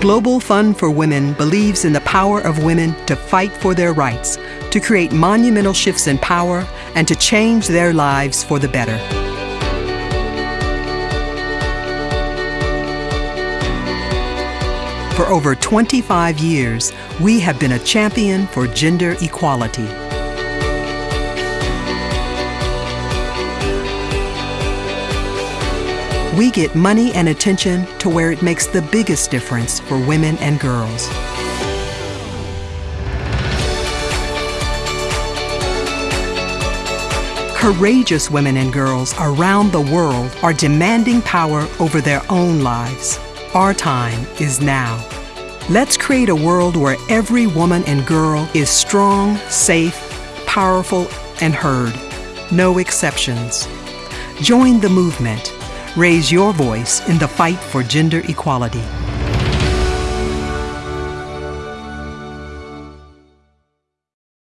Global Fund for Women believes in the power of women to fight for their rights, to create monumental shifts in power, and to change their lives for the better. For over 25 years, we have been a champion for gender equality. We get money and attention to where it makes the biggest difference for women and girls. Courageous women and girls around the world are demanding power over their own lives. Our time is now. Let's create a world where every woman and girl is strong, safe, powerful, and heard. No exceptions. Join the movement. Raise your voice in the fight for gender equality.